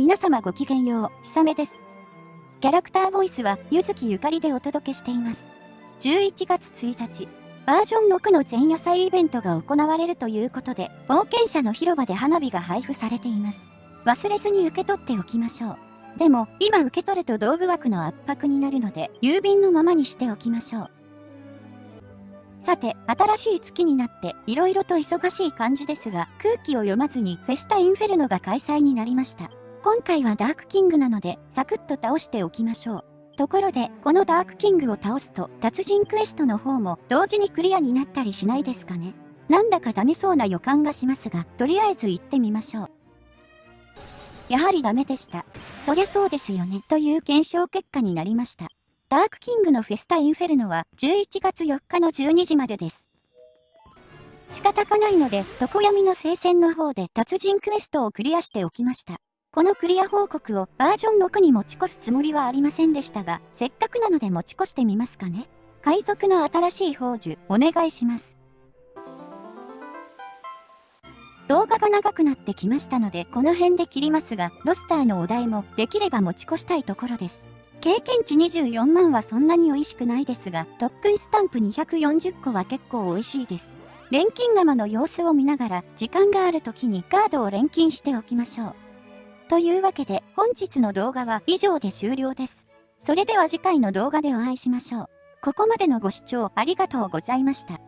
皆様ごきげんよう、ひさめです。キャラクターボイスは、ゆずきゆかりでお届けしています。11月1日、バージョン6の前夜祭イベントが行われるということで、冒険者の広場で花火が配布されています。忘れずに受け取っておきましょう。でも、今受け取ると道具枠の圧迫になるので、郵便のままにしておきましょう。さて、新しい月になって色々と忙しい感じですが、空気を読まずにフェスタインフェルノが開催になりました。今回はダークキングなので、サクッと倒しておきましょう。ところで、このダークキングを倒すと、達人クエストの方も同時にクリアになったりしないですかね？なんだかダメそうな予感がしますが、とりあえず行ってみましょう。やはりダメでした。そりゃそうですよね、という検証結果になりました。ダークキングのフェスタインフェルノは11月4日の12時までです。仕方がないので、常闇の聖戦の方で達人クエストをクリアしておきました。このクリア報告をバージョン6に持ち越すつもりはありませんでしたが、せっかくなので持ち越してみますかね。海賊の新しい宝珠、お願いします。動画が長くなってきましたので、この辺で切りますが、ロスターのお題もできれば持ち越したいところです。経験値24万はそんなに美味しくないですが、特訓スタンプ240個は結構美味しいです。錬金釜の様子を見ながら、時間がある時にカードを錬金しておきましょう。というわけで、本日の動画は以上で終了です。それでは次回の動画でお会いしましょう。ここまでのご視聴ありがとうございました。